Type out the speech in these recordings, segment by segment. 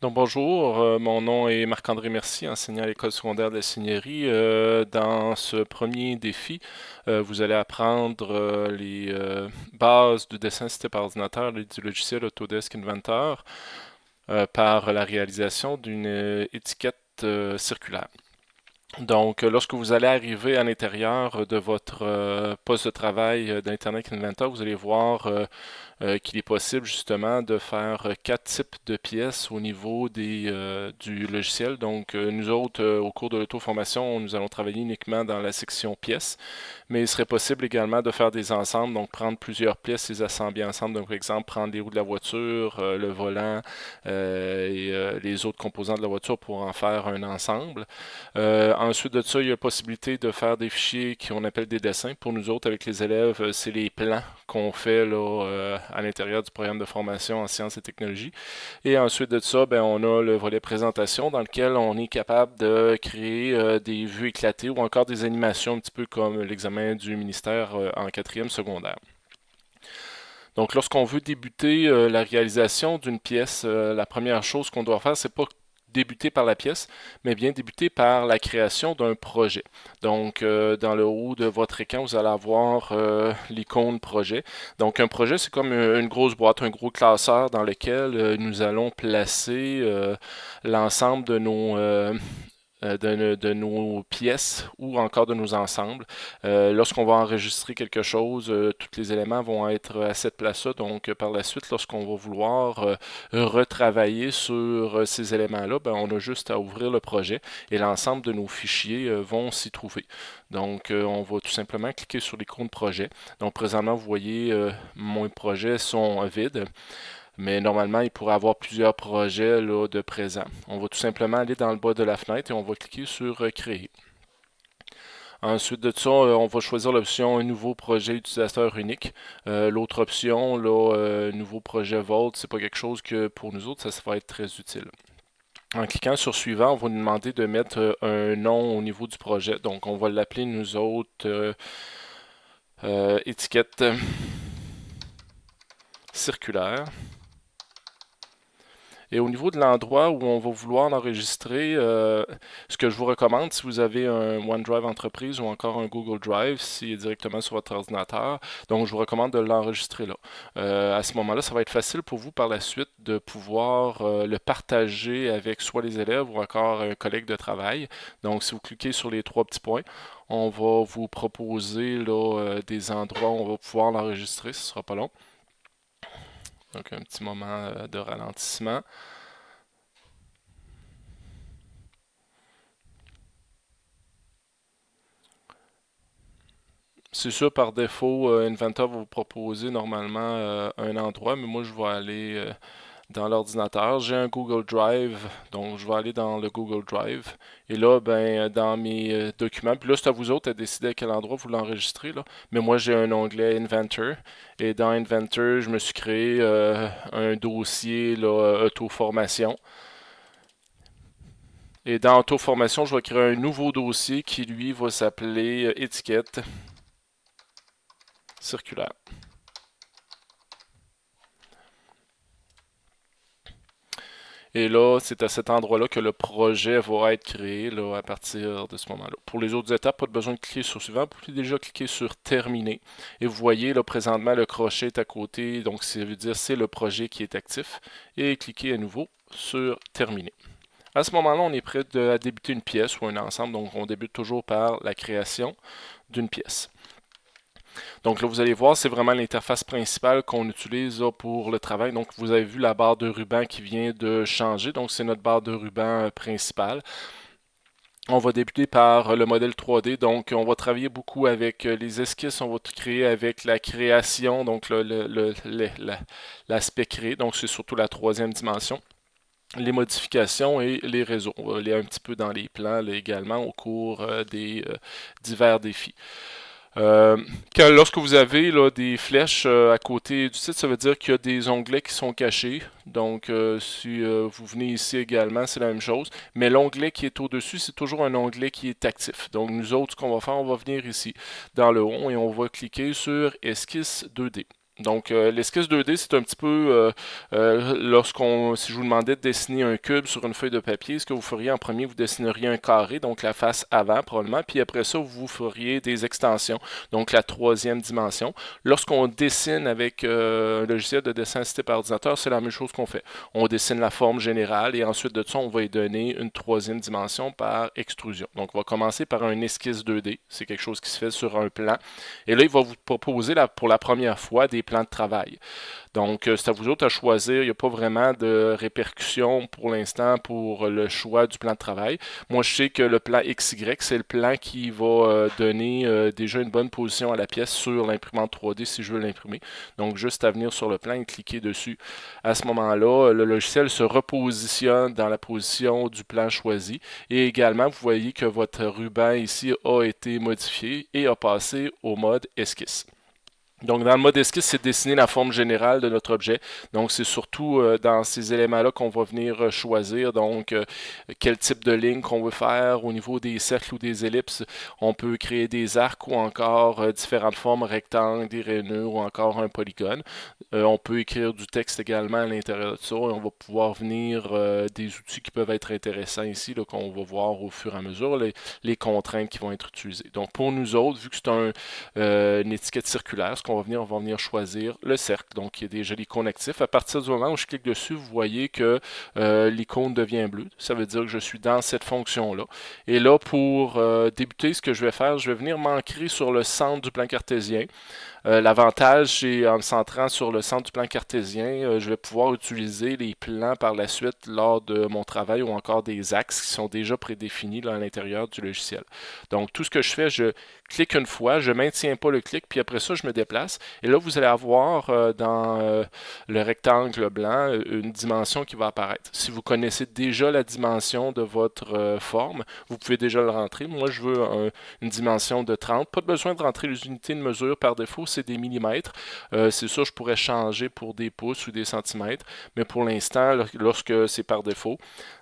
Donc bonjour, euh, mon nom est Marc-André Mercier, enseignant à l'école secondaire de la Seigneurie. Euh, dans ce premier défi, euh, vous allez apprendre les bases du dessin assisté par ordinateur du logiciel Autodesk Inventor par la réalisation d'une étiquette circulaire. Donc, lorsque vous allez arriver à l'intérieur de votre poste de travail d'Internet Inventor, vous allez voir euh, qu'il est possible justement de faire quatre types de pièces au niveau des, euh, du logiciel. Donc euh, nous autres, au cours de l'auto-formation, nous allons travailler uniquement dans la section pièces, mais il serait possible également de faire des ensembles, donc prendre plusieurs pièces, les assembler ensemble. Donc par exemple, prendre les roues de la voiture, le volant et les autres composants de la voiture pour en faire un ensemble. ensuite de ça, il y a la possibilité de faire des fichiers qu'on appelle des dessins. Pour nous autres, avec les élèves, c'est les plans qu'on fait là, à l'intérieur du programme de formation en sciences et technologies. Et ensuite de ça, ben, on a le volet présentation dans lequel on est capable de créer euh, des vues éclatées ou encore des animations un petit peu comme l'examen du ministère euh, en quatrième secondaire. Donc, lorsqu'on veut débuter euh, la réalisation d'une pièce, la première chose qu'on doit faire, c'est pas débuter par la pièce, mais bien débuter par la création d'un projet. Donc, euh, dans le haut de votre écran, vous allez avoir euh, l'icône projet. Donc, un projet, c'est comme une grosse boîte, un gros classeur dans lequel euh, nous allons placer l'ensemble de nos euh, de, nos pièces ou encore de nos ensembles. Euh, lorsqu'on va enregistrer quelque chose, euh, tous les éléments vont être à cette place-là. Donc, par la suite, lorsqu'on va vouloir retravailler sur ces éléments-là, ben, on a juste à ouvrir le projet et l'ensemble de nos fichiers vont s'y trouver. Donc, on va tout simplement cliquer sur l'icône projet. Donc, présentement, vous voyez, mon projets sont vides mais normalement, il pourrait avoir plusieurs projets là, de présent. On va tout simplement aller dans le bas de la fenêtre et on va cliquer sur euh, Créer. Ensuite de ça, euh, on va choisir l'option Nouveau projet utilisateur unique. Euh, l'autre option, là, Nouveau projet Vault, c'est pas quelque chose que pour nous autres, ça, va être très utile. En cliquant sur Suivant, on va nous demander de mettre un nom au niveau du projet. Donc, on va l'appeler nous autres étiquette circulaire. Et au niveau de l'endroit où on va vouloir l'enregistrer, euh, ce que je vous recommande, si vous avez un OneDrive Entreprise ou encore un Google Drive, s'il est directement sur votre ordinateur, donc je vous recommande de l'enregistrer là. Euh, à ce moment-là, ça va être facile pour vous par la suite de pouvoir euh, le partager avec soit les élèves ou encore un collègue de travail. Donc, si vous cliquez sur les trois petits points, on va vous proposer là, des endroits où on va pouvoir l'enregistrer, ce ne sera pas long. Donc un petit moment euh, de ralentissement. C'est sûr, par défaut, euh, Inventor va vous proposer normalement euh, un endroit, mais moi je vais aller dans l'ordinateur. J'ai un Google Drive, donc je vais aller dans le Google Drive. Et là, ben, dans mes euh, documents, puis là, c'est à vous autres à décider à quel endroit vous l'enregistrez. Mais moi, j'ai un onglet Inventor. Et dans Inventor, je me suis créé euh, un dossier là, auto-formation. Et dans auto-formation, je vais créer un nouveau dossier qui, lui, va s'appeler euh, étiquette circulaire. Et là, c'est à cet endroit-là que le projet va être créé là, à partir de ce moment-là. Pour les autres étapes, pas besoin de cliquer sur suivant. Vous pouvez déjà cliquer sur terminer. Et vous voyez là présentement le crochet est à côté. Donc ça veut dire c'est le projet qui est actif. Et cliquez à nouveau sur terminer. À ce moment-là, on est prêt à débuter une pièce ou un ensemble. Donc on débute toujours par la création d'une pièce. Donc là, vous allez voir, c'est vraiment l'interface principale qu'on utilise pour le travail. Donc vous avez vu la barre de ruban qui vient de changer. Donc c'est notre barre de ruban euh, principale. On va débuter par le modèle 3D, donc on va travailler beaucoup avec euh, les esquisses, on va créer avec la création, donc l'aspect créé, donc c'est surtout la troisième dimension les modifications et les réseaux. On va aller un petit peu dans les plans également au cours euh, des divers défis. Euh, lorsque vous avez là, des flèches euh, à côté du site, ça veut dire qu'il y a des onglets qui sont cachés. Donc, euh, si vous venez ici également, c'est la même chose. Mais l'onglet qui est au-dessus, c'est toujours un onglet qui est actif. Donc, nous autres, ce qu'on va faire, on va venir ici dans le haut et on va cliquer sur Esquisse 2D. Donc, euh, l'esquisse 2D, c'est un petit peu euh, euh, lorsqu'on, si je vous demandais de dessiner un cube sur une feuille de papier, ce que vous feriez en premier, vous dessineriez un carré, donc la face avant probablement, puis après ça, vous feriez des extensions, donc la troisième dimension. Lorsqu'on dessine avec un logiciel de dessin assisté par ordinateur, c'est la même chose qu'on fait. On dessine la forme générale et ensuite de ça, on va y donner une troisième dimension par extrusion. Donc, on va commencer par un esquisse 2D, c'est quelque chose qui se fait sur un plan. Et là, il va vous proposer pour la première fois des plan de travail. Donc, euh, c'est à vous autres à choisir. Il n'y a pas vraiment de répercussions pour l'instant pour le choix du plan de travail. Moi, je sais que le plan XY, c'est le plan qui va euh, donner euh, déjà une bonne position à la pièce sur l'imprimante 3D si je veux l'imprimer. Donc, juste à venir sur le plan et cliquer dessus. À ce moment-là, le logiciel se repositionne dans la position du plan choisi. Et également, vous voyez que votre ruban ici a été modifié et a passé au mode esquisse. Donc, dans le mode esquisse, c'est dessiner la forme générale de notre objet. Donc, c'est surtout euh, dans ces éléments-là qu'on va venir euh, choisir. Donc, euh, quel type de ligne qu'on veut faire au niveau des cercles ou des ellipses. On peut créer des arcs ou encore différentes formes, rectangles, des rainures ou encore un polygone. on peut écrire du texte également à l'intérieur de ça. Et on va pouvoir venir des outils qui peuvent être intéressants ici, qu'on va voir au fur et à mesure, les, contraintes qui vont être utilisées. Donc, pour nous autres, vu que c'est un, une étiquette circulaire, on va venir, choisir le cercle. Donc, il y a déjà l'icône actif. À partir du moment où je clique dessus, vous voyez que euh, l'icône devient bleue. Ça veut dire que je suis dans cette fonction-là. Et là, pour euh, débuter, ce que je vais faire, je vais venir m'ancrer sur le centre du plan cartésien. Euh, l'avantage, c'est en me centrant sur le centre du plan cartésien, je vais pouvoir utiliser les plans par la suite lors de mon travail ou encore des axes qui sont déjà prédéfinis à l'intérieur du logiciel. Donc, tout ce que je fais, je clique une fois, je maintiens pas le clic, puis après ça, je me déplace. Et là, vous allez avoir euh, dans euh, le rectangle blanc euh, une dimension qui va apparaître. Si vous connaissez déjà la dimension de votre forme, vous pouvez déjà le rentrer. Moi, je veux une dimension de 30. Pas besoin de rentrer les unités de mesure par défaut, c'est des millimètres. c'est ça, je pourrais changer pour des pouces ou des centimètres. Mais pour l'instant, lorsque c'est par défaut,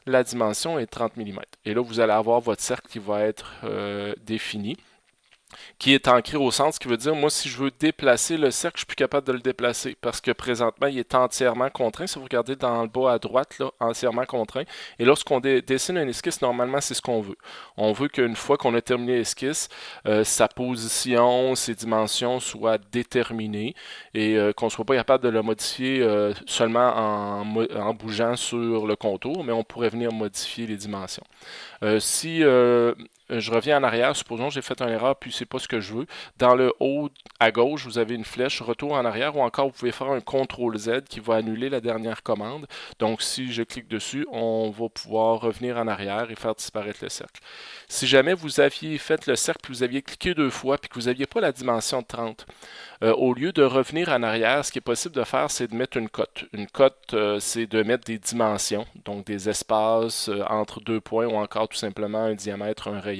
la dimension est 30 mm. Et là, vous allez avoir votre cercle qui va être défini qui est ancré au centre, ce qui veut dire, moi, si je veux déplacer le cercle, je suis plus capable de le déplacer parce que présentement, il est entièrement contraint. Si vous regardez dans le bas à droite, là, entièrement contraint. Et lorsqu'on dessine un esquisse, normalement, c'est ce qu'on veut. On veut qu'une fois qu'on a terminé l'esquisse, euh, sa position, ses dimensions soient déterminées et euh, qu'on ne soit pas capable de le modifier euh, seulement en, en, bougeant sur le contour, mais on pourrait venir modifier les dimensions. si je reviens en arrière, supposons que j'ai fait une erreur puis c'est pas ce que je veux. Dans le haut à gauche, vous avez une flèche retour en arrière ou encore vous pouvez faire un CTRL Z qui va annuler la dernière commande. Donc si je clique dessus, on va pouvoir revenir en arrière et faire disparaître le cercle. Si jamais vous aviez fait le cercle puis vous aviez cliqué deux fois puis que vous n'aviez pas la dimension de 30, euh, au lieu de revenir en arrière, ce qui est possible de faire, c'est de mettre une cote. Une cote, euh, c'est de mettre des dimensions, donc des espaces entre deux points ou encore tout simplement un diamètre, un rayon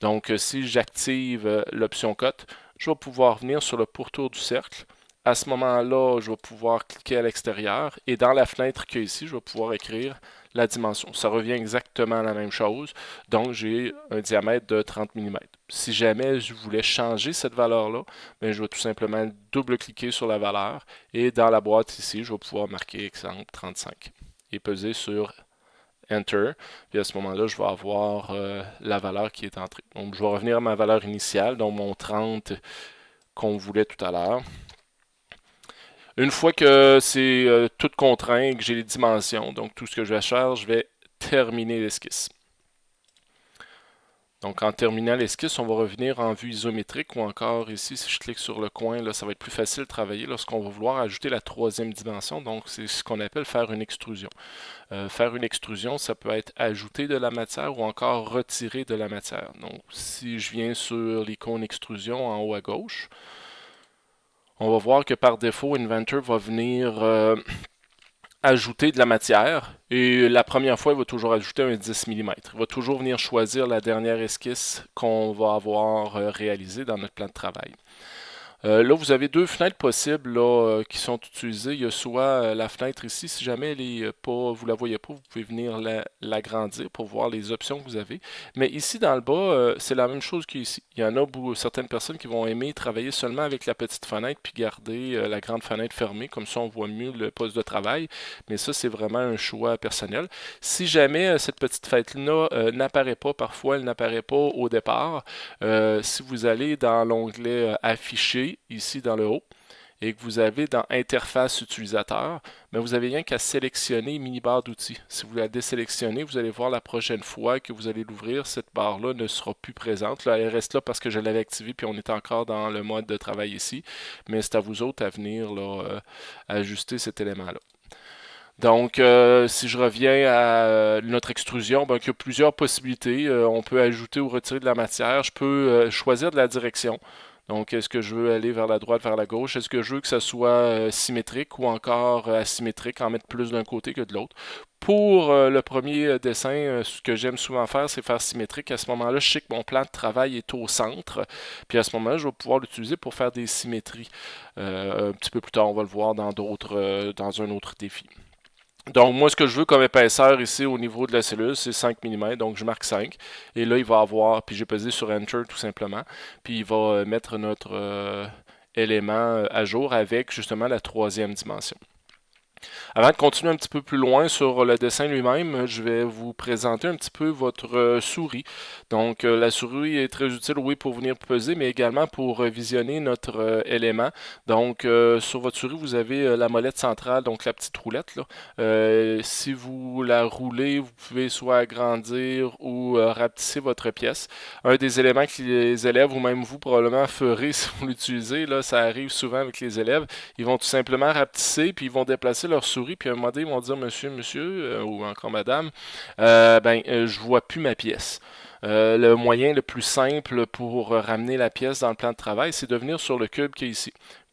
donc, euh, si j'active euh, l'option cote, je vais pouvoir venir sur le pourtour du cercle. À ce moment-là, je vais pouvoir cliquer à l'extérieur et dans la fenêtre qui est ici, je vais pouvoir écrire la dimension. Ça revient exactement à la même chose. Donc, j'ai un diamètre de 30 mm. Si jamais je voulais changer cette valeur-là, ben, je vais tout simplement double-cliquer sur la valeur et dans la boîte ici, je vais pouvoir marquer exemple 35 et peser sur Enter. Puis à ce moment-là, je vais avoir euh, la valeur qui est entrée. Donc, je vais revenir à ma valeur initiale, donc mon 30 qu'on voulait tout à l'heure. Une fois que c'est euh, tout contraint, que j'ai les dimensions, donc tout ce que je vais faire, je vais terminer l'esquisse. Donc en terminant l'esquisse, on va revenir en vue isométrique ou encore ici, si je clique sur le coin, là, ça va être plus facile de travailler lorsqu'on va vouloir ajouter la troisième dimension. Donc c'est ce qu'on appelle faire une extrusion. Euh, faire une extrusion, ça peut être ajouter de la matière ou encore retirer de la matière. Donc si je viens sur l'icône extrusion en haut à gauche, on va voir que par défaut, Inventor va venir euh, ajouter de la matière. Et la première fois, il va toujours ajouter un 10 mm. Il va toujours venir choisir la dernière esquisse qu'on va avoir euh, réalisée dans notre plan de travail. Euh, là, vous avez deux fenêtres possibles euh, qui sont utilisées. Il y a soit euh, la fenêtre ici, si jamais elle pas, vous la voyez pas, vous pouvez venir l'agrandir pour voir les options que vous avez. Mais ici, dans le bas, c'est la même chose qu'ici. Il y en a certaines personnes qui vont aimer travailler seulement avec la petite fenêtre puis garder la grande fenêtre fermée. Comme ça, on voit mieux le poste de travail. Mais ça, c'est vraiment un choix personnel. Si jamais cette petite fenêtre-là n'apparaît pas, parfois elle n'apparaît pas au départ, si vous allez dans l'onglet Afficher, ici dans le haut, et que vous avez dans Interface utilisateur, mais vous avez rien qu'à sélectionner mini-barre d'outils. Si vous la désélectionnez, vous allez voir la prochaine fois que vous allez l'ouvrir, cette barre-là ne sera plus présente. Là, elle reste là parce que je l'avais activée, puis on est encore dans le mode de travail ici, mais c'est à vous autres à venir là, euh, ajuster cet élément-là. Donc, euh, si je reviens à euh, notre extrusion, ben, il y a plusieurs possibilités. on peut ajouter ou retirer de la matière. Je peux choisir de la direction. Donc, est-ce que je veux aller vers la droite, vers la gauche? Est-ce que je veux que ça soit euh, symétrique ou encore euh, asymétrique, en mettre plus d'un côté que de l'autre? Pour euh, le premier dessin, ce que j'aime souvent faire, c'est faire symétrique. À ce moment-là, je sais que mon plan de travail est au centre. Puis à ce moment-là, je vais pouvoir l'utiliser pour faire des symétries. un petit peu plus tard, on va le voir dans d'autres, dans un autre défi. Donc, moi, ce que je veux comme épaisseur ici au niveau de la cellule, c'est 5 mm. Donc, je marque 5. Et là, il va avoir, puis j'ai pesé sur Enter tout simplement. Puis, il va euh, mettre notre euh, élément euh, à jour avec justement la troisième dimension. Avant de continuer un petit peu plus loin sur le dessin lui-même, je vais vous présenter un petit peu votre euh, souris. Donc euh, la souris est très utile, oui, pour venir peser, mais également pour visionner notre euh, élément. Donc sur votre souris, vous avez la molette centrale, donc la petite roulette. si vous la roulez, vous pouvez soit agrandir ou rapetisser votre pièce. Un des éléments que les élèves, ou même vous probablement ferez si vous l'utilisez, ça arrive souvent avec les élèves, ils vont tout simplement rapetisser, puis ils vont déplacer leur souris, puis à un moment donné, ils vont dire Monsieur, monsieur, euh, ou encore Madame, euh, ben, euh, je vois plus ma pièce. le moyen le plus simple pour ramener la pièce dans le plan de travail, c'est de venir sur le cube qui est ici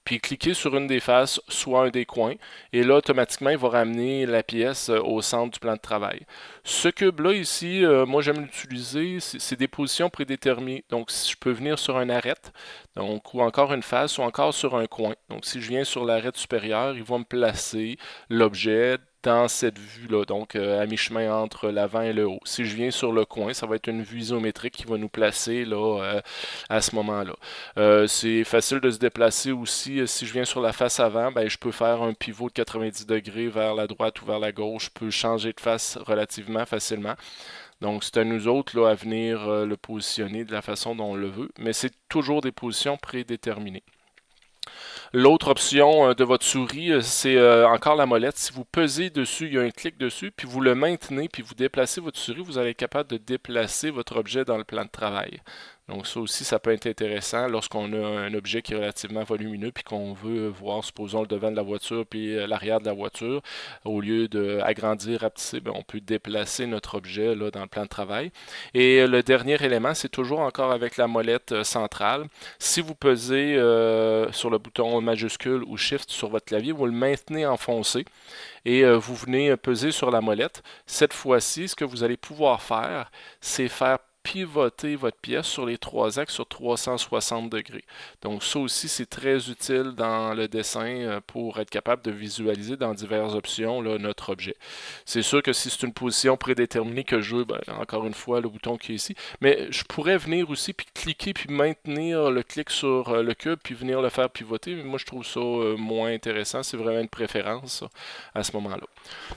puis cliquer sur une des faces, soit un des coins, et là, automatiquement, il va ramener la pièce au centre du plan de travail. Ce cube-là, ici, moi, j'aime l'utiliser, c'est des positions prédéterminées. Donc, si je peux venir sur un arête, donc, ou encore une face, ou encore sur un coin. Donc, si je viens sur l'arête supérieure, il va me placer l'objet dans cette vue-là, donc euh, à mi-chemin entre l'avant et le haut. Si je viens sur le coin, ça va être une vue isométrique qui va nous placer là euh, à ce moment-là. Euh, c'est facile de se déplacer aussi. Si je viens sur la face avant, ben, je peux faire un pivot de 90 degrés vers la droite ou vers la gauche. Je peux changer de face relativement facilement. Donc, c'est à nous autres là, à venir le positionner de la façon dont on le veut, mais c'est toujours des positions prédéterminées. L'autre option euh, de votre souris, euh, c'est euh, encore la molette. Si vous pesez dessus, il y a un clic dessus, puis vous le maintenez, puis vous déplacez votre souris, vous allez être capable de déplacer votre objet dans le plan de travail. Donc ça aussi, ça peut être intéressant lorsqu'on a un objet qui est relativement volumineux puis qu'on veut voir, supposons, le devant de la voiture puis euh, l'arrière de la voiture. Au lieu d'agrandir, rapetisser, ben, on peut déplacer notre objet là, dans le plan de travail. Et euh, le dernier élément, c'est toujours encore avec la molette euh, centrale. Si vous pesez sur le bouton majuscule ou Shift sur votre clavier, vous le maintenez enfoncé et vous venez peser sur la molette. Cette fois-ci, ce que vous allez pouvoir faire, c'est faire pivoter votre pièce sur les trois axes sur 360 degrés. Donc ça aussi, c'est très utile dans le dessin euh, pour être capable de visualiser dans diverses options notre objet. C'est sûr que si c'est une position prédéterminée que je veux, ben, encore une fois, le bouton qui est ici, mais je pourrais venir aussi puis cliquer puis maintenir le clic sur euh, le cube puis venir le faire pivoter, mais moi je trouve ça euh, moins intéressant, c'est vraiment une préférence à ce moment-là.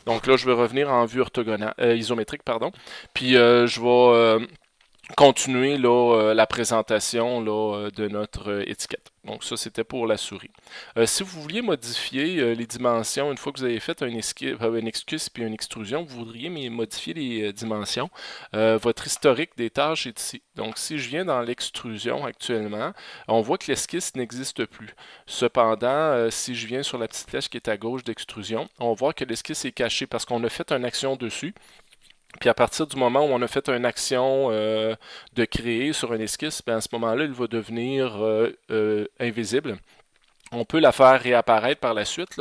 Donc là, je vais revenir en vue orthogonale, isométrique, pardon, puis je vais continuer euh, la présentation euh, de notre euh, étiquette. Donc ça, c'était pour la souris. si vous vouliez modifier les dimensions, une fois que vous avez fait un, une esquisse puis une extrusion, vous voudriez modifier les dimensions, votre historique des tâches est ici. Donc si je viens dans l'extrusion actuellement, on voit que l'esquisse n'existe plus. Cependant, si je viens sur la petite flèche qui est à gauche d'extrusion, on voit que l'esquisse est cachée parce qu'on a fait une action dessus. Puis à partir du moment où on a fait une action euh, de créer sur un esquisse, ben, à ce moment-là, il va devenir euh, euh, invisible. On peut la faire réapparaître par la suite.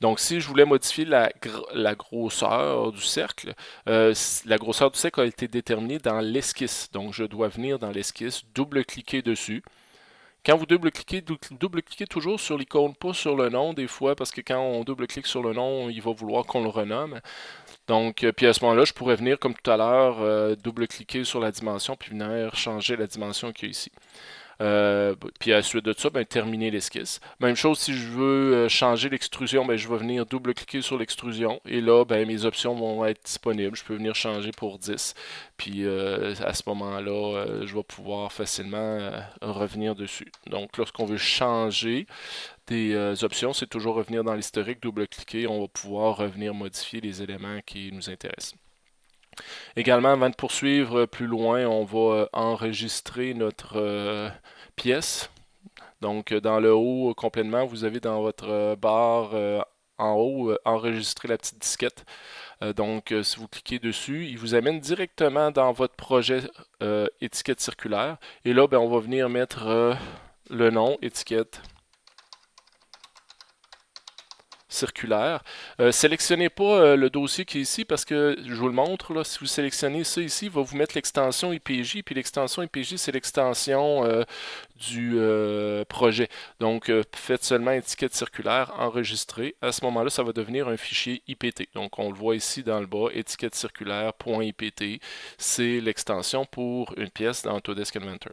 Donc, si je voulais modifier la, la grosseur du cercle, la grosseur du cercle a été déterminée dans l'esquisse. Donc, je dois venir dans l'esquisse, double-cliquer dessus, Quand vous double-cliquez, double-cliquez toujours sur l'icône, pas sur le nom des fois, parce que quand on double-clique sur le nom, il va vouloir qu'on le renomme. Donc, euh, puis à ce moment-là, je pourrais venir, comme tout à l'heure, euh, double-cliquer sur la dimension, puis venir changer la dimension qu'il y a ici. Euh, puis à la suite de ça, ben, terminer l'esquisse. Même chose, si je veux changer l'extrusion, ben, je vais venir double-cliquer sur l'extrusion. Et là, ben, mes options vont être disponibles. Je peux venir changer pour 10. Puis à ce moment-là, je vais pouvoir facilement revenir dessus. Donc lorsqu'on veut changer, des euh, options, c'est toujours revenir dans l'historique, double-cliquer, on va pouvoir revenir modifier les éléments qui nous intéressent. Également, avant de poursuivre plus loin, on va euh, enregistrer notre euh, pièce. Donc, dans le haut, complètement, vous avez dans votre barre en haut, enregistrer la petite disquette. donc, si vous cliquez dessus, il vous amène directement dans votre projet étiquette circulaire. Et là, ben, on va venir mettre le nom, étiquette circulaire. Euh, sélectionnez pas euh, le dossier qui est ici parce que je vous le montre. Là, si vous sélectionnez ça ici, il va vous mettre l'extension IPJ. Puis l'extension IPJ, c'est l'extension euh, du projet. Donc, faites seulement étiquette circulaire, enregistrer. À ce moment-là, ça va devenir un fichier IPT. Donc, on le voit ici dans le bas, étiquette circulaire.ipt. C'est l'extension pour une pièce dans Autodesk Inventor.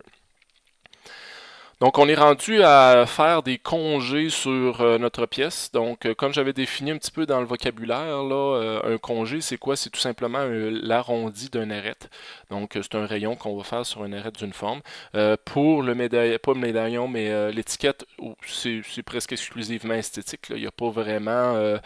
Donc, on est rendu à faire des congés sur euh, notre pièce. Donc, euh, comme j'avais défini un petit peu dans le vocabulaire, là, euh, un congé, c'est quoi? C'est tout simplement l'arrondi d'un arête. Donc, c'est un rayon qu'on va faire sur un arête d'une forme. pour le médaillon, pas le médaillon, mais l'étiquette, c'est presque exclusivement esthétique. Il n'y a pas vraiment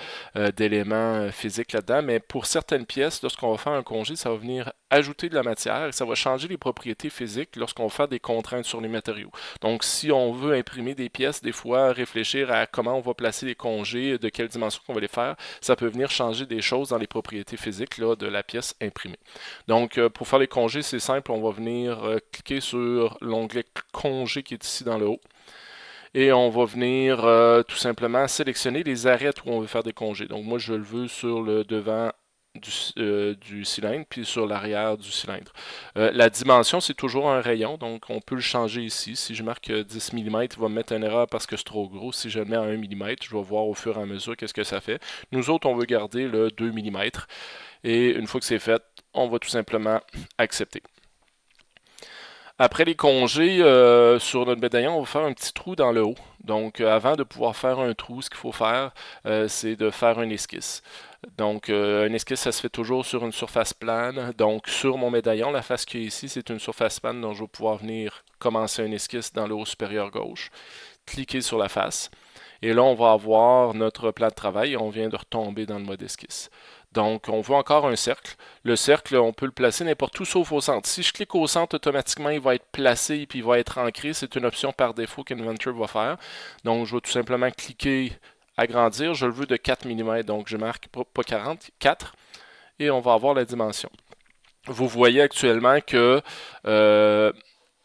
d'éléments physiques là-dedans. Mais pour certaines pièces, lorsqu'on va faire un congé, ça va venir ajouter de la matière ça va changer les propriétés physiques lorsqu'on fait des contraintes sur les matériaux. Donc, si on veut imprimer des pièces, des fois, réfléchir à comment on va placer les congés, de quelle dimension qu'on va les faire, ça peut venir changer des choses dans les propriétés physiques de la pièce imprimée. Donc, euh, pour faire les congés, c'est simple, on va venir euh, cliquer sur l'onglet congé qui est ici dans le haut et on va venir euh, tout simplement sélectionner les arrêts où on veut faire des congés. Donc moi je le veux sur le devant euh, du, cylindre, puis sur l'arrière du cylindre. Euh, la dimension, c'est toujours un rayon, donc on peut le changer ici. Si je marque 10 mm, il va me mettre une erreur parce que c'est trop gros. Si je le mets à 1 mm, je vais voir au fur et à mesure qu'est-ce que ça fait. Nous autres, on veut garder le 2 mm. Et une fois que c'est fait, on va tout simplement accepter. Après les congés, euh, sur notre médaillon, on va faire un petit trou dans le haut. Donc, avant de pouvoir faire un trou, ce qu'il faut faire, c'est de faire un esquisse. Donc, euh, un esquisse, ça se fait toujours sur une surface plane. Donc, sur mon médaillon, la face qui est ici, c'est une surface plane dont je vais pouvoir venir commencer un esquisse dans le haut supérieur gauche. Cliquer sur la face. Et là, on va avoir notre plan de travail on vient de retomber dans le mode esquisse. Donc, on veut encore un cercle. Le cercle, on peut le placer n'importe où sauf au centre. Si je clique au centre, automatiquement, il va être placé et puis il va être ancré. C'est une option par défaut qu'Inventor va faire. Donc, je vais tout simplement cliquer agrandir, je le veux de 4 mm, donc je marque pas 40, 4, et on va avoir la dimension. Vous voyez actuellement que euh,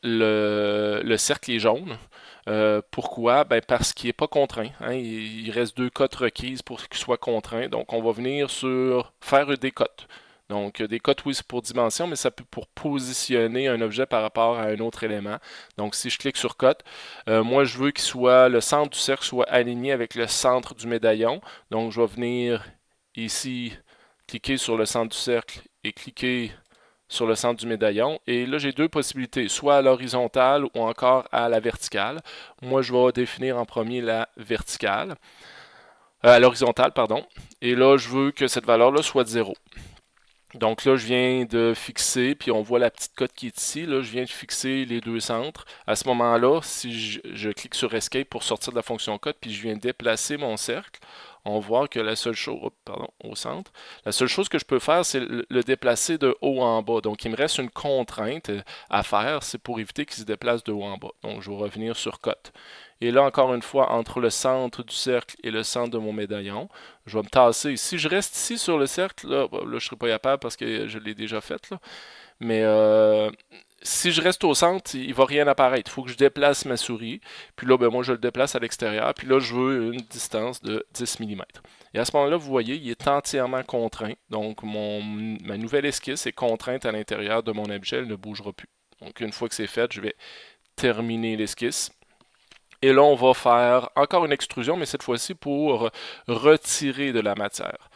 le, cercle est jaune. Euh, pourquoi? Ben parce qu'il n'est pas contraint. Hein. Il, reste deux cotes requises pour qu'il soit contraint. Donc, on va venir sur faire des cotes. Donc, des cotes, oui, c'est pour dimension, mais ça peut pour positionner un objet par rapport à un autre élément. Donc, si je clique sur cote, euh, moi, je veux qu'il soit le centre du cercle soit aligné avec le centre du médaillon. Donc, je vais venir ici, cliquer sur le centre du cercle et cliquer sur le centre du médaillon. Et là, j'ai deux possibilités, soit à l'horizontale ou encore à la verticale. Moi, je vais définir en premier la verticale, euh, à l'horizontale, pardon. Et là, je veux que cette valeur-là soit de 0. Donc là, je viens de fixer, puis on voit la petite cote qui est ici. Là, je viens de fixer les deux centres. À ce moment-là, si je, clique sur Escape pour sortir de la fonction cote, puis je viens déplacer mon cercle, on voit que la seule chose, pardon, au centre, la seule chose que je peux faire, c'est le, déplacer de haut en bas. Donc, il me reste une contrainte à faire, c'est pour éviter qu'il se déplace de haut en bas. Donc, je vais revenir sur cote. Et là, encore une fois, entre le centre du cercle et le centre de mon médaillon, je vais me tasser. Si je reste ici sur le cercle, là, je ne serai pas capable parce que je l'ai déjà fait. Là. Mais euh, si je reste au centre, il va rien apparaître. Il faut que je déplace ma souris. Puis là, ben, moi, je le déplace à l'extérieur. Puis là, je veux une distance de 10 mm. Et à ce moment-là, vous voyez, il est entièrement contraint. Donc, ma nouvelle esquisse est contrainte à l'intérieur de mon objet. Elle ne bougera plus. Donc, une fois que c'est fait, je vais terminer l'esquisse. Et là, on va faire encore une extrusion, mais cette fois-ci pour retirer de la matière.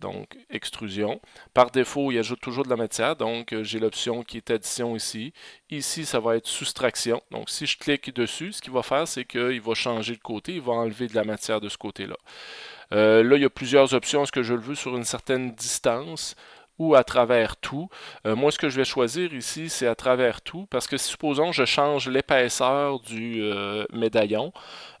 Donc, extrusion. Par défaut, il ajoute toujours de la matière, donc euh, j'ai l'option qui est addition ici. Ici, ça va être soustraction. Donc, si je clique dessus, ce qu'il va faire, c'est qu'il va changer de côté, il va enlever de la matière de ce côté-là. Euh, là, il y a plusieurs options. Est-ce que je le veux sur une certaine distance ou à travers tout. Euh, moi, ce que je vais choisir ici, c'est à travers tout, parce que supposons je change l'épaisseur du euh, médaillon,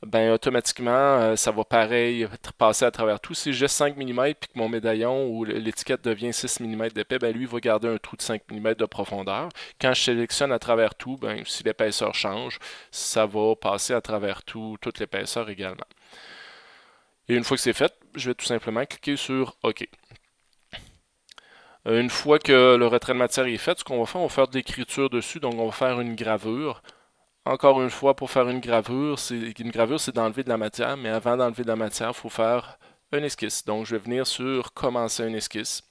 ben automatiquement, euh, ça va pareil passer à travers tout. Si j'ai 5 mm et que mon médaillon ou l'étiquette devient 6 mm d'épais, ben lui va garder un trou de 5 mm de profondeur. Quand je sélectionne à travers tout, ben, si l'épaisseur change, ça va passer à travers tout, toute l'épaisseur également. Et une fois que c'est fait, je vais tout simplement cliquer sur OK. Euh, une fois que le retrait de matière est fait, ce qu'on va faire, on va faire de l'écriture dessus, donc on va faire une gravure. Encore une fois, pour faire une gravure, une gravure, c'est d'enlever de la matière, mais avant d'enlever de la matière, il faut faire un esquisse. Donc, je vais venir sur Commencer un esquisse.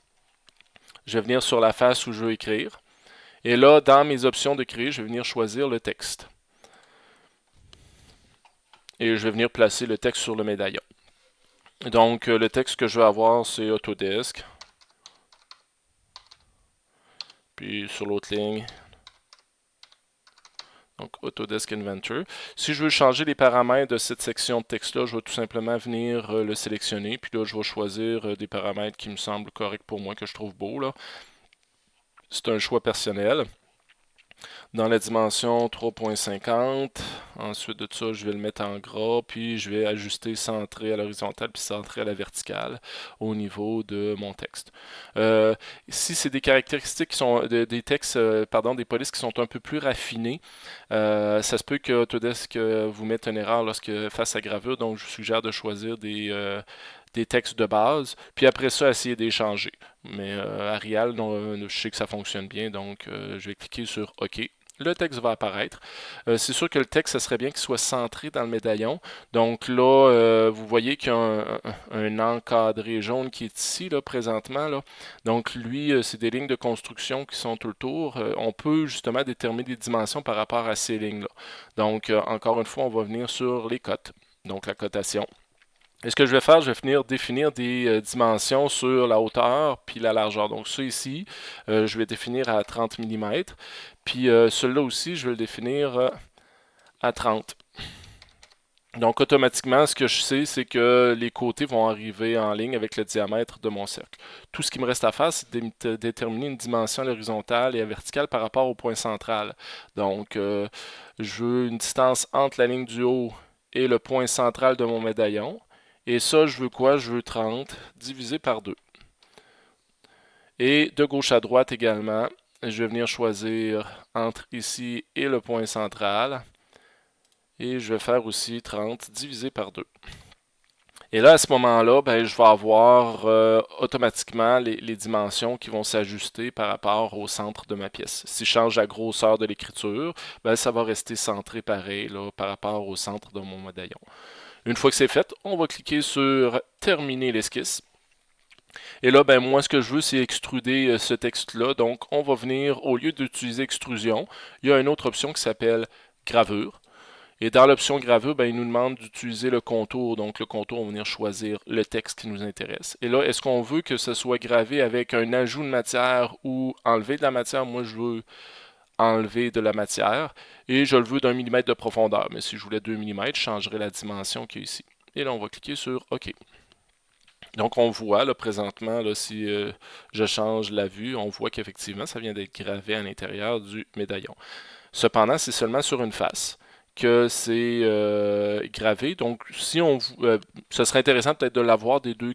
Je vais venir sur la face où je veux écrire. Et là, dans mes options de créer, je vais venir choisir le texte. Et je vais venir placer le texte sur le médaillon. Donc, euh, le texte que je vais avoir, c'est Autodesk. Puis sur l'autre ligne, donc Autodesk Inventor. Si je veux changer les paramètres de cette section de texte-là, je vais tout simplement venir euh, le sélectionner. Puis là, je vais choisir euh, des paramètres qui me semblent corrects pour moi, que je trouve beaux. C'est un choix personnel dans la dimension 3.50. Ensuite de ça, je vais le mettre en gras, puis je vais ajuster centré à l'horizontale puis centré à la verticale au niveau de mon texte. Euh, si c'est des caractéristiques qui sont des textes, euh, pardon, des polices qui sont un peu plus raffinés, euh, ça se peut que Autodesk vous mette une erreur lorsque face à gravure, donc je vous suggère de choisir des des textes de base, puis après ça, essayer d'échanger. Mais euh, Arial, je sais que ça fonctionne bien, donc je vais cliquer sur OK le texte va apparaître. Euh, c'est sûr que le texte, ce serait bien qu'il soit centré dans le médaillon. Donc là, euh, vous voyez qu'il y a un, encadré jaune qui est ici, là, présentement. Donc lui, euh, c'est des lignes de construction qui sont tout le tour. on peut justement déterminer des dimensions par rapport à ces lignes-là. Donc, encore une fois, on va venir sur les cotes. Donc, la cotation. Et ce que je vais faire, je vais venir définir des euh, dimensions sur la hauteur puis la largeur. Donc ça ici, euh, je vais définir à 30 mm. Puis euh, celui-là aussi, je vais le définir à 30. Donc automatiquement, ce que je sais, c'est que les côtés vont arriver en ligne avec le diamètre de mon cercle. Tout ce qui me reste à faire, c'est de déterminer une dimension horizontale et verticale par rapport au point central. Donc, je veux une distance entre la ligne du haut et le point central de mon médaillon. Et ça, je veux quoi? Je veux 30 divisé par 2. Et de gauche à droite également, je vais venir choisir entre ici et le point central. Et je vais faire aussi 30 divisé par 2. Et là, à ce moment-là, ben, je vais avoir euh, automatiquement les, dimensions qui vont s'ajuster par rapport au centre de ma pièce. Si je change la grosseur de l'écriture, ben, ça va rester centré pareil par rapport au centre de mon médaillon. Une fois que c'est fait, on va cliquer sur Terminer l'esquisse. Et là, ben, moi, ce que je veux, c'est extruder euh, ce texte-là. Donc, on va venir, au lieu d'utiliser extrusion, il y a une autre option qui s'appelle gravure. Et dans l'option gravure, ben, il nous demande d'utiliser le contour. Donc, le contour, on va venir choisir le texte qui nous intéresse. Et là, est-ce qu'on veut que ce soit gravé avec un ajout de matière ou enlever de la matière? Moi, je veux enlever de la matière et je le veux d'un millimètre de profondeur. Mais si je voulais 2 mm, je changerais la dimension qui est ici. Et là, on va cliquer sur OK. Donc, on voit là, présentement, là, si euh, je change la vue, on voit qu'effectivement, ça vient d'être gravé à l'intérieur du médaillon. Cependant, c'est seulement sur une face que c'est euh, gravé. Donc, si on, euh, ce serait intéressant peut-être de l'avoir des deux,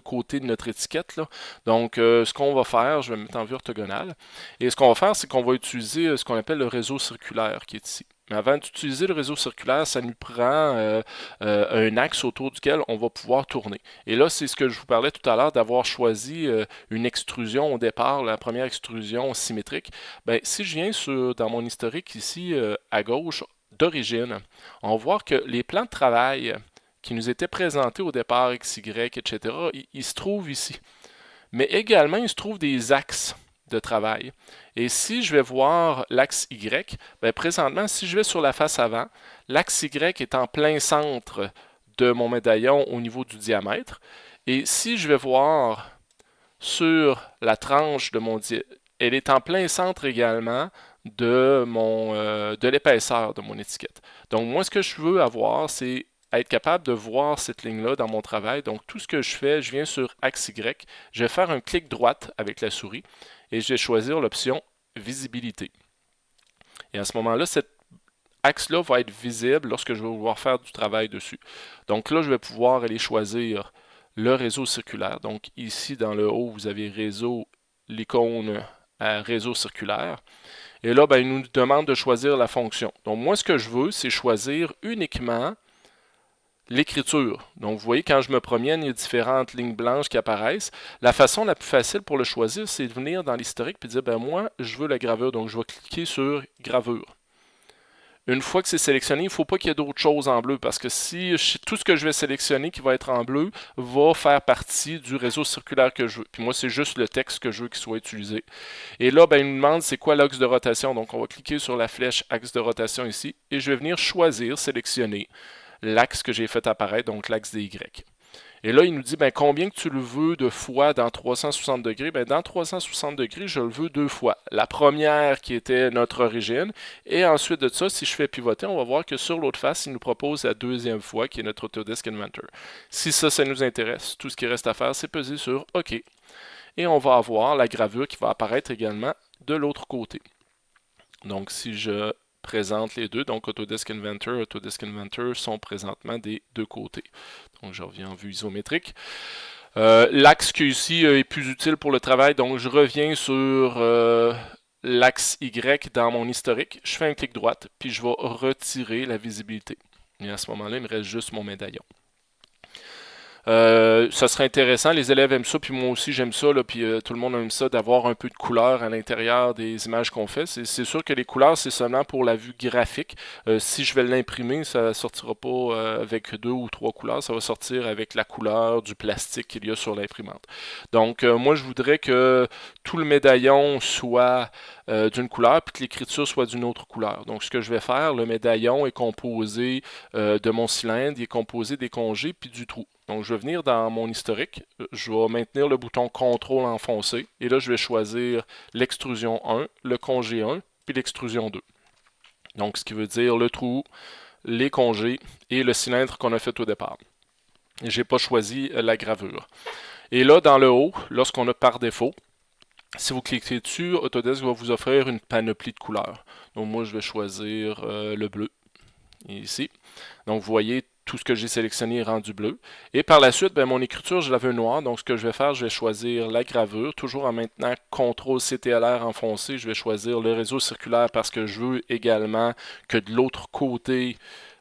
côtés de notre étiquette. Donc, euh, ce qu'on va faire, je vais mettre en vue orthogonale. Et ce qu'on va faire, c'est qu'on va utiliser ce qu'on appelle le réseau circulaire qui est ici. Mais avant d'utiliser le réseau circulaire, ça nous prend un axe autour duquel on va pouvoir tourner. Et là, c'est ce que je vous parlais tout à l'heure, d'avoir choisi une extrusion au départ, la première extrusion symétrique. Ben, si je viens sur, dans mon historique ici, à gauche, d'origine, on voit que les plans de travail qui nous étaient présentés au départ, XY, etc., ils, se trouvent ici. Mais également, il se trouvent des axes de travail. Et si je vais voir l'axe Y, bien, présentement, si je vais sur la face avant, l'axe Y est en plein centre de mon médaillon au niveau du diamètre. Et si je vais voir sur la tranche de mon elle est en plein centre également de, mon, euh, de l'épaisseur de mon étiquette. Donc moi, ce que je veux avoir, c'est être capable de voir cette ligne-là dans mon travail. Donc tout ce que je fais, je viens sur axe Y, je vais faire un clic droite avec la souris et je vais choisir l'option visibilité. Et à ce moment-là, cet axe-là va être visible lorsque je vais vouloir faire du travail dessus. Donc là, je vais pouvoir aller choisir le réseau circulaire. Donc ici, dans le haut, vous avez réseau, l'icône à réseau circulaire. Et là, ben, il nous demande de choisir la fonction. Donc moi, ce que je veux, c'est choisir uniquement l'écriture. Donc, vous voyez, quand je me promène, il y a différentes lignes blanches qui apparaissent. La façon la plus facile pour le choisir, c'est de venir dans l'historique et dire, ben moi, je veux la gravure. Donc, je vais cliquer sur gravure. Une fois que c'est sélectionné, il ne faut pas qu'il y ait d'autres choses en bleu parce que si tout ce que je vais sélectionner qui va être en bleu va faire partie du réseau circulaire que je veux. Puis moi, c'est juste le texte que je veux qu'il soit utilisé. Et là, ben, il nous demande c'est quoi l'axe de rotation? Donc, on va cliquer sur la flèche axe de rotation ici et je vais venir choisir, sélectionner l'axe que j'ai fait apparaître, donc l'axe des Y. Et là, il nous dit ben, combien que tu le veux de fois dans 360 degrés? Ben, dans 360 degrés, je le veux deux fois. La première qui était notre origine. Et ensuite de ça, si je fais pivoter, on va voir que sur l'autre face, il nous propose la deuxième fois qui est notre Autodesk Inventor. Si ça, ça nous intéresse, tout ce qui reste à faire, c'est peser sur OK. Et on va avoir la gravure qui va apparaître également de l'autre côté. Donc, si je présente les deux. Donc Autodesk Inventor, Autodesk Inventor sont présentement des deux côtés. Donc je reviens en vue isométrique. Euh, l'axe qui ici euh, est plus utile pour le travail, donc je reviens sur euh, l'axe Y dans mon historique. Je fais un clic droite, puis je vais retirer la visibilité. Et à ce moment-là, il me reste juste mon médaillon. Euh, ça serait intéressant, les élèves aiment ça, puis moi aussi j'aime ça, puis euh, tout le monde aime ça, d'avoir un peu de couleur à l'intérieur des images qu'on fait. C'est sûr que les couleurs, c'est seulement pour la vue graphique. Euh, si je vais l'imprimer, ça ne sortira pas avec deux ou trois couleurs, ça va sortir avec la couleur du plastique qu'il y a sur l'imprimante. Donc moi je voudrais que tout le médaillon soit d'une couleur, puis que l'écriture soit d'une autre couleur. Donc ce que je vais faire, le médaillon est composé de mon cylindre, il est composé des congés, puis du trou. Donc, je vais venir dans mon historique, je vais maintenir le bouton CTRL enfoncé, et là, je vais choisir l'extrusion 1, le congé 1, puis l'extrusion 2. Donc, ce qui veut dire le trou, les congés et le cylindre qu'on a fait au départ. Je n'ai pas choisi la gravure. Et là, dans le haut, lorsqu'on a par défaut, si vous cliquez dessus, Autodesk va vous offrir une panoplie de couleurs. Donc moi, je vais choisir euh, le bleu, ici. Donc vous voyez, tout ce que j'ai sélectionné est rendu bleu. Et par la suite, ben, mon écriture, je l'avais noir. Donc, ce que je vais faire, je vais choisir la gravure. Toujours en maintenant CTRL CTLR enfoncé, je vais choisir le réseau circulaire parce que je veux également que de l'autre côté,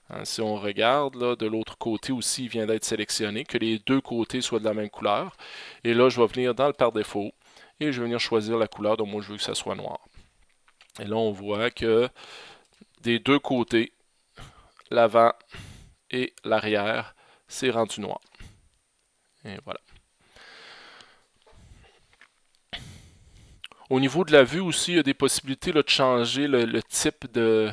hein, si on regarde, de l'autre côté aussi, il vient d'être sélectionné, que les deux côtés soient de la même couleur. Et là, je vais venir dans le par défaut et je vais venir choisir la couleur. Donc, moi, je veux que ça soit noir. Et là, on voit que des deux côtés, l'avant et l'arrière, c'est rendu noir. Et voilà. Au niveau de la vue aussi, il y a des possibilités de changer le type de,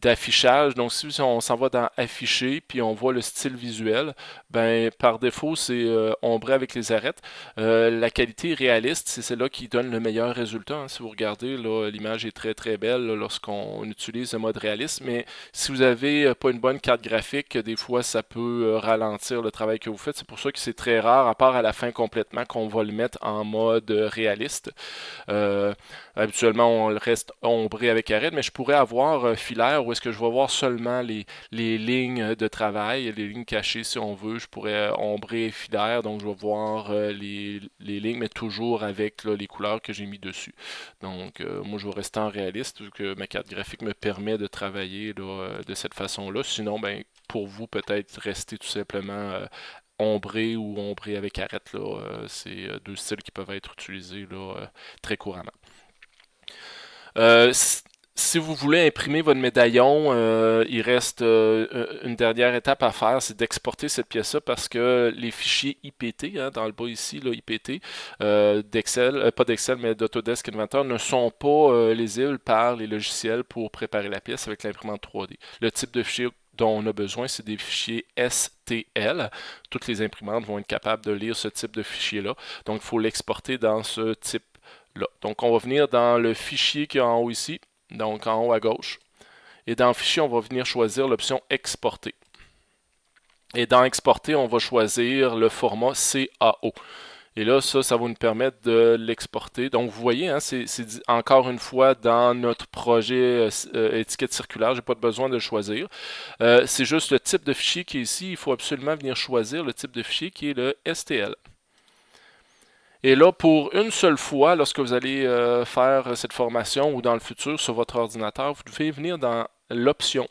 d'affichage. Donc, si on s'en va dans Afficher, puis on voit le style visuel, ben par défaut, c'est euh, ombré avec les arêtes. Euh, la qualité réaliste, c'est celle-là qui donne le meilleur résultat. Hein. Si vous regardez, l'image est très très belle lorsqu'on utilise le mode réaliste, mais si vous n'avez euh, pas une bonne carte graphique, des fois, ça peut ralentir le travail que vous faites. C'est pour ça que c'est très rare, à part à la fin complètement, qu'on va le mettre en mode réaliste. habituellement, on le reste ombré avec arête, mais je pourrais avoir filaire où est-ce que je vais voir seulement les, lignes de travail, les lignes cachées si on veut. Je pourrais ombrer filaire, donc je vais voir euh, les, lignes, mais toujours avec les couleurs que j'ai mis dessus. Donc euh, moi je vais rester en réaliste vu que ma carte graphique me permet de travailler euh, de cette façon-là. Sinon, ben, pour vous, peut-être rester tout simplement ombré ou ombré avec arête. C'est deux styles qui peuvent être utilisés très couramment. Si vous voulez imprimer votre médaillon, euh, il reste euh, une dernière étape à faire, c'est d'exporter cette pièce-là parce que les fichiers IPT, hein, dans le bas ici, là, IPT, euh, d'Excel, pas d'Excel, mais d'Autodesk Inventor, ne sont pas lisibles par les logiciels pour préparer la pièce avec l'imprimante 3D. Le type de fichier dont on a besoin, c'est des fichiers STL. Toutes les imprimantes vont être capables de lire ce type de fichier-là. Donc, il faut l'exporter dans ce type-là. Donc, on va venir dans le fichier qui est en haut ici donc en haut à gauche. Et dans Fichier, on va venir choisir l'option Exporter. Et dans Exporter, on va choisir le format CAO. Et là, ça, ça va nous permettre de l'exporter. Donc, vous voyez, hein, c'est encore une fois dans notre projet euh, étiquette circulaire. Je n'ai pas besoin de le choisir. Euh, c'est juste le type de fichier qui est ici. Il faut absolument venir choisir le type de fichier qui est le STL. Et là, pour une seule fois, lorsque vous allez euh, faire cette formation ou dans le futur sur votre ordinateur, vous devez venir dans l'option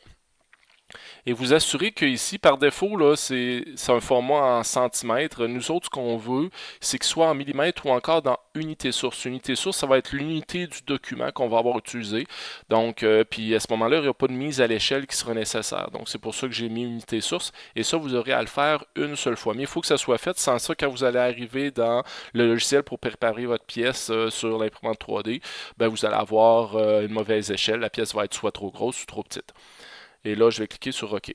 et vous assurez que ici, par défaut, là, c'est un format en centimètres. Nous autres, ce qu'on veut, c'est ce soit en millimètres ou encore dans unité source. Unité source, ça va être l'unité du document qu'on va avoir utilisé. Donc, euh, puis à ce moment-là, il n'y aura pas de mise à l'échelle qui sera nécessaire. Donc, c'est pour ça que j'ai mis unité source. Et ça, vous aurez à le faire une seule fois. Mais il faut que ça soit fait. Sans ça, quand vous allez arriver dans le logiciel pour préparer votre pièce euh, sur l'imprimante 3D, ben, vous allez avoir euh, une mauvaise échelle. La pièce va être soit trop grosse ou trop petite. Et là, je vais cliquer sur OK.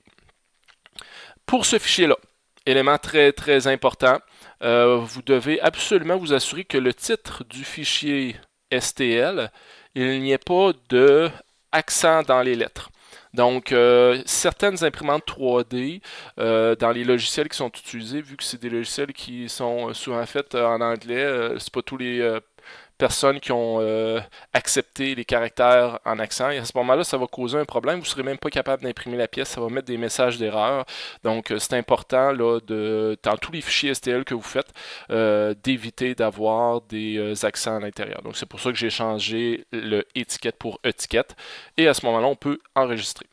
Pour ce fichier-là, élément très très important, euh, vous devez absolument vous assurer que le titre du fichier STL, il n'y ait pas de accent dans les lettres. Donc, euh, certaines imprimantes 3D, euh, dans les logiciels qui sont utilisés, vu que c'est des logiciels qui sont souvent faits en anglais, c'est pas tous les personnes qui ont euh, accepté les caractères en accent. Et à ce moment-là, ça va causer un problème. Vous ne serez même pas capable d'imprimer la pièce. Ça va mettre des messages d'erreur. Donc, euh, c'est important, là, de, dans tous les fichiers STL que vous faites, euh, d'éviter d'avoir des accents à l'intérieur. Donc, c'est pour ça que j'ai changé le étiquette pour étiquette. Et à ce moment-là, on peut enregistrer.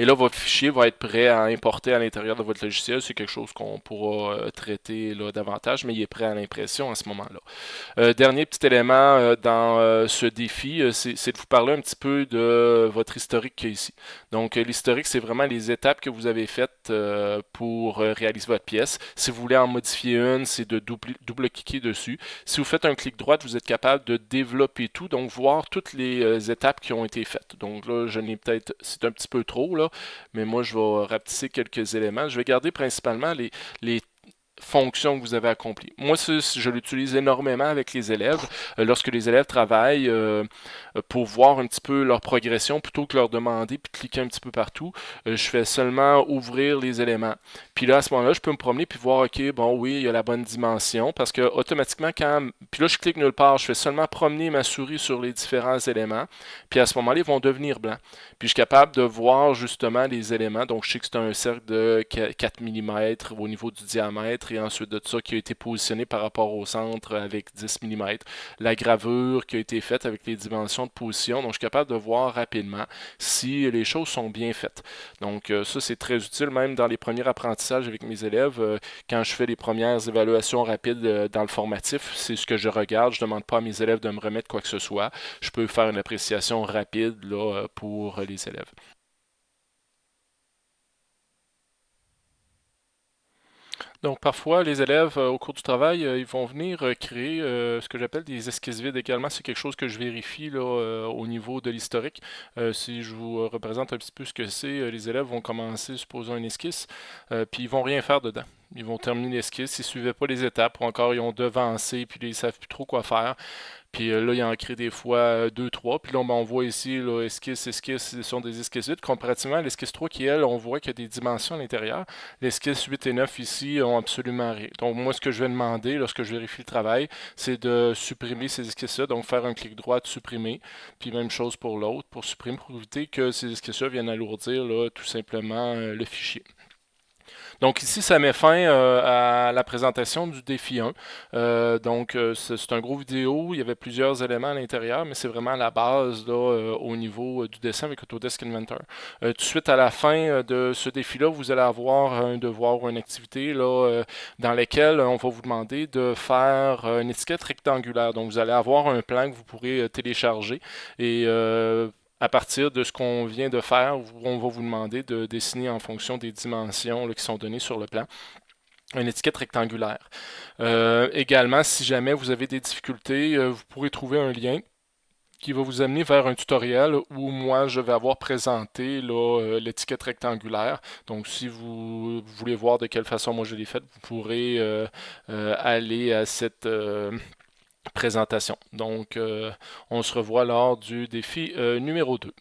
Et là, votre fichier va être prêt à importer à l'intérieur de votre logiciel. C'est quelque chose qu'on pourra euh, traiter là, davantage, mais il est prêt à l'impression à ce moment-là. Euh, dernier petit élément euh, dans ce défi, c'est de vous parler un petit peu de votre historique ici. Donc, l'historique, c'est vraiment les étapes que vous avez faites pour réaliser votre pièce. Si vous voulez en modifier une, c'est de double-cliquer dessus. Si vous faites un clic droit, vous êtes capable de développer tout, donc voir toutes les étapes qui ont été faites. Donc là, je n'ai peut-être, c'est un petit peu trop, là, mais moi, je vais rapetisser quelques éléments. Je vais garder principalement les, les fonction que vous avez accomplie. Moi, je l'utilise énormément avec les élèves. Euh, lorsque les élèves travaillent euh, pour voir un petit peu leur progression, plutôt que leur demander puis cliquer un petit peu partout, euh, je fais seulement ouvrir les éléments. Puis là, à ce moment-là, je peux me promener puis voir, OK, bon, oui, il y a la bonne dimension, parce que automatiquement, quand... Puis là, je clique nulle part, je fais seulement promener ma souris sur les différents éléments, puis à ce moment-là, ils vont devenir blancs. Puis je suis capable de voir justement les éléments, donc je sais que c'est un cercle de 4 mm au niveau du diamètre, et ensuite de ça qui a été positionné par rapport au centre avec 10 mm. La gravure qui a été faite avec les dimensions de position. Donc, je suis capable de voir rapidement si les choses sont bien faites. Donc, euh, ça, c'est très utile même dans les premiers apprentissages avec mes élèves. Euh, quand je fais les premières évaluations rapides euh, dans le formatif, c'est ce que je regarde. Je ne demande pas à mes élèves de me remettre quoi que ce soit. Je peux faire une appréciation rapide là, pour les élèves. Donc parfois, les élèves, euh, au cours du travail, euh, ils vont venir euh, créer ce que j'appelle des esquisses vides également. C'est quelque chose que je vérifie là, au niveau de l'historique. si je vous représente un petit peu ce que c'est, les élèves vont commencer, supposons, une esquisse, puis ils vont rien faire dedans. Ils vont terminer l'esquisse, ils ne suivaient pas les étapes, ou encore ils ont devancé, puis ils ne savent plus trop quoi faire. Puis euh, là, il en crée des fois 2, euh, 3. Puis là, on voit ici, là, esquisse, esquisse, ce sont des esquisses 8. Comparativement à l'esquisse 3 qui, elle, on voit qu'il y a des dimensions à l'intérieur. L'esquisse 8 et 9 ici ont absolument rien. Donc moi, ce que je vais demander lorsque je vérifie le travail, c'est de supprimer ces esquisses-là. Donc faire un clic droit supprimer. Puis même chose pour l'autre, pour supprimer, pour éviter que ces esquisses-là viennent alourdir là, tout simplement euh, le fichier. Donc ici, ça met fin euh, à la présentation du défi 1. Euh, donc euh, c'est un gros vidéo, il y avait plusieurs éléments à l'intérieur, mais c'est vraiment la base là, au niveau du dessin avec Autodesk Inventor. tout de suite à la fin de ce défi-là, vous allez avoir un devoir ou une activité là, dans laquelle on va vous demander de faire une étiquette rectangulaire. Donc vous allez avoir un plan que vous pourrez télécharger et à partir de ce qu'on vient de faire, on va vous demander de dessiner en fonction des dimensions qui sont données sur le plan une étiquette rectangulaire. Euh, également, si jamais vous avez des difficultés, euh, vous pourrez trouver un lien qui va vous amener vers un tutoriel où moi je vais avoir présenté euh, l'étiquette rectangulaire. Donc si vous, voulez voir de quelle façon moi je l'ai faite, vous pourrez aller à cette présentation. Donc, euh, on se revoit lors du défi euh, numéro 2.